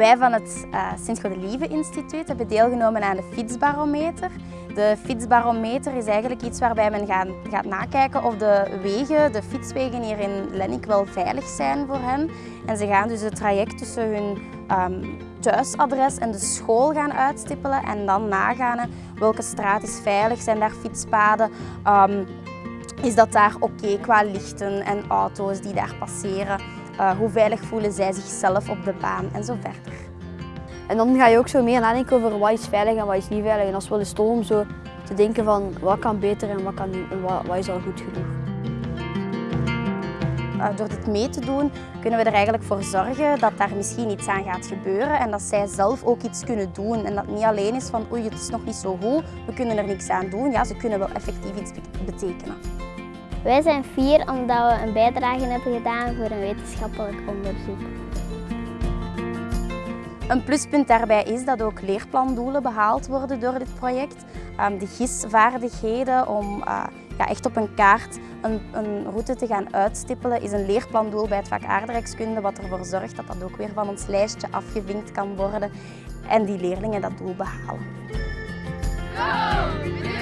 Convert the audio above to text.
Wij van het uh, Sint-Godelieve Instituut hebben deelgenomen aan de fietsbarometer. De fietsbarometer is eigenlijk iets waarbij men gaat, gaat nakijken of de wegen, de fietswegen hier in Lennik wel veilig zijn voor hen. En ze gaan dus het traject tussen hun um, thuisadres en de school gaan uitstippelen en dan nagaan welke straat is veilig, zijn daar fietspaden, um, is dat daar oké qua lichten en auto's die daar passeren. Uh, hoe veilig voelen zij zichzelf op de baan en zo verder. En dan ga je ook zo meer nadenken over wat is veilig en wat is niet veilig. En dat is wel eens tof om zo te denken van wat kan beter en wat, kan niet, en wat, wat is al goed genoeg. Uh, door dit mee te doen kunnen we er eigenlijk voor zorgen dat daar misschien iets aan gaat gebeuren en dat zij zelf ook iets kunnen doen. En dat niet alleen is van oei het is nog niet zo goed, we kunnen er niks aan doen. Ja, ze kunnen wel effectief iets betekenen. Wij zijn vier omdat we een bijdrage hebben gedaan voor een wetenschappelijk onderzoek. Een pluspunt daarbij is dat ook leerplandoelen behaald worden door dit project. Um, de GIS-vaardigheden om ja, echt op een kaart een, een, route te gaan uitstippelen is een leerplandoel bij het vak aardrijkskunde wat ervoor zorgt dat dat ook weer van ons lijstje afgevinkt kan worden en die leerlingen dat doel behalen. Go!